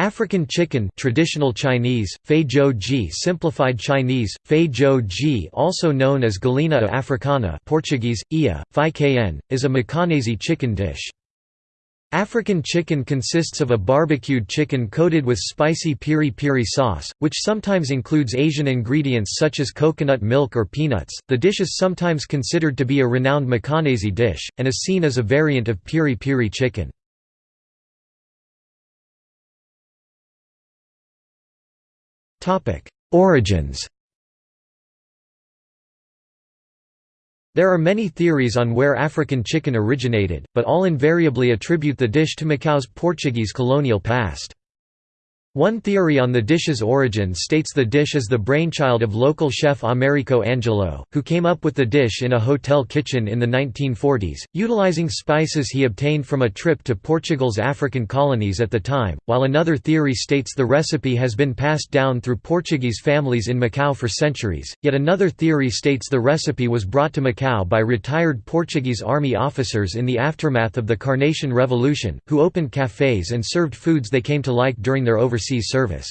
African chicken traditional Chinese, ji simplified Chinese, ji also known as galinha africana Portuguese, ia, phi kn, is a Macanese chicken dish. African chicken consists of a barbecued chicken coated with spicy piri piri sauce, which sometimes includes Asian ingredients such as coconut milk or peanuts. The dish is sometimes considered to be a renowned Macanese dish, and is seen as a variant of piri piri chicken. Origins There are many theories on where African chicken originated, but all invariably attribute the dish to Macau's Portuguese colonial past. One theory on the dish's origin states the dish is the brainchild of local chef Americo Angelo, who came up with the dish in a hotel kitchen in the 1940s, utilizing spices he obtained from a trip to Portugal's African colonies at the time, while another theory states the recipe has been passed down through Portuguese families in Macau for centuries, yet another theory states the recipe was brought to Macau by retired Portuguese army officers in the aftermath of the Carnation Revolution, who opened cafes and served foods they came to like during their overseas overseas service.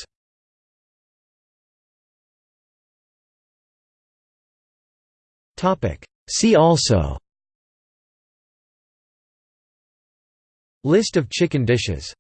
Topic. See also. List of chicken dishes